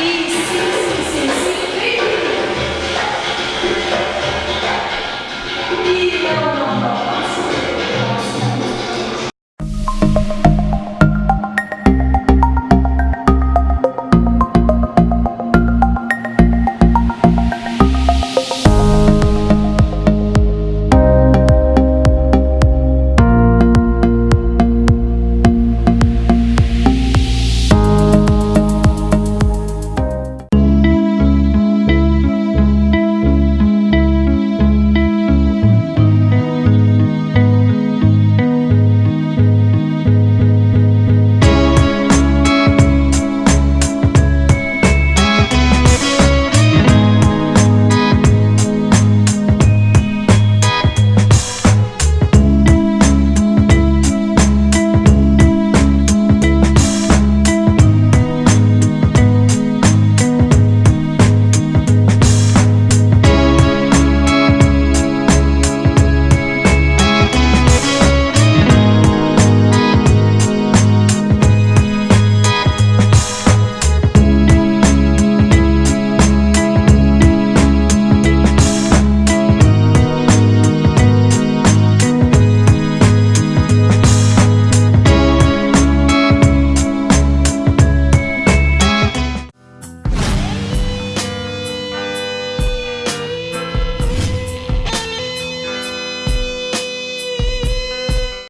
East.